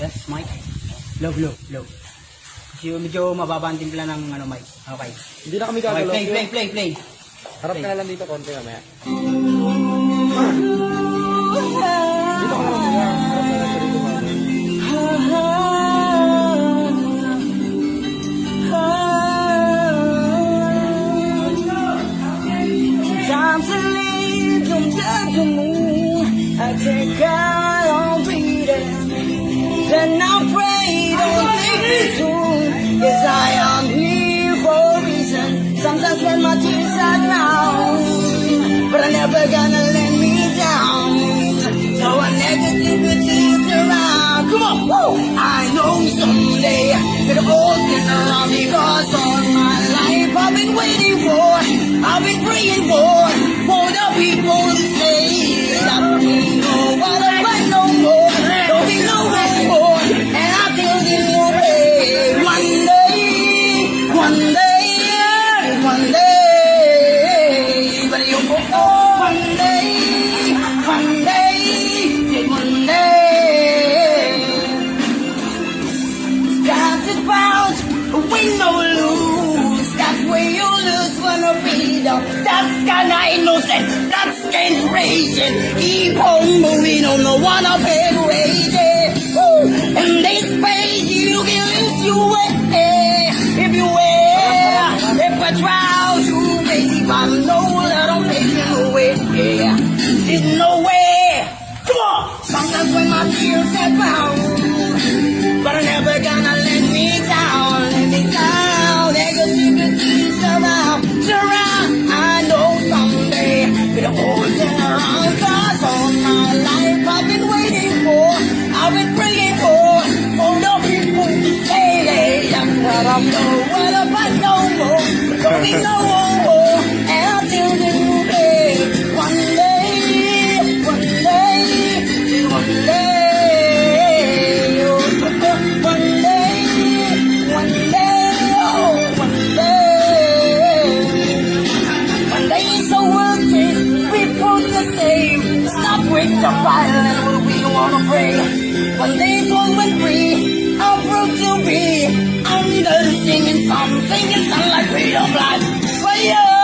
Yes, mic. Low, low, low. Kasi medyo mababa ang timpla ng ano, mic. Okay. Hindi na kami Okay, gagalaw. play, play, play, play. Harap ka na lang dito konti mamaya. Dito ka lang ka na lang dito mamaya. Sometimes I take out. Then I pray, don't take me soon. Yes, I am here for a reason. Sometimes when my tears are drowned, but I'm never gonna let me down. So a negativity around. Come on, woo! I know someday it'll all turn around because all my life I've been waiting for, I've been praying for, for the people to say that we know what I want no more, innocent. That's inspiration. Keep on moving on the one of it waiting. In this space you can lift you way. If you wear, if I try to baby, I know that I'm taking away. No way. Come on. Sometimes when my tears are bound someday it'll all my life I've been waiting for, I've been praying for, oh, for the people to say what I'm know. What about no more? Don't be no. so violent, what we wanna bring? When these women free, how rude to be. I'm you singing songs, singing songs like freedom like for you.